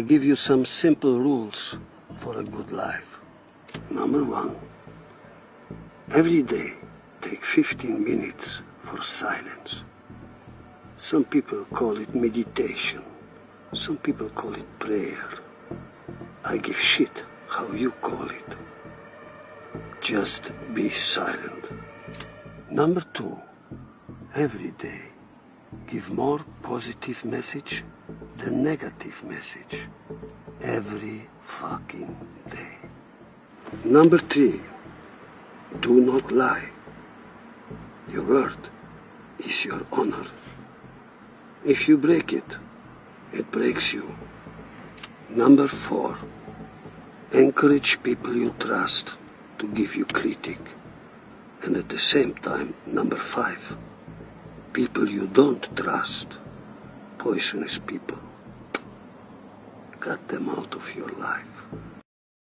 I'll give you some simple rules for a good life. Number one, every day take 15 minutes for silence. Some people call it meditation. Some people call it prayer. I give shit how you call it. Just be silent. Number two, every day give more positive message than negative message. Every fucking day. Number three, do not lie. Your word is your honor. If you break it, it breaks you. Number four, encourage people you trust to give you critic. And at the same time, number five, people you don't trust, poisonous people, cut them out of your life.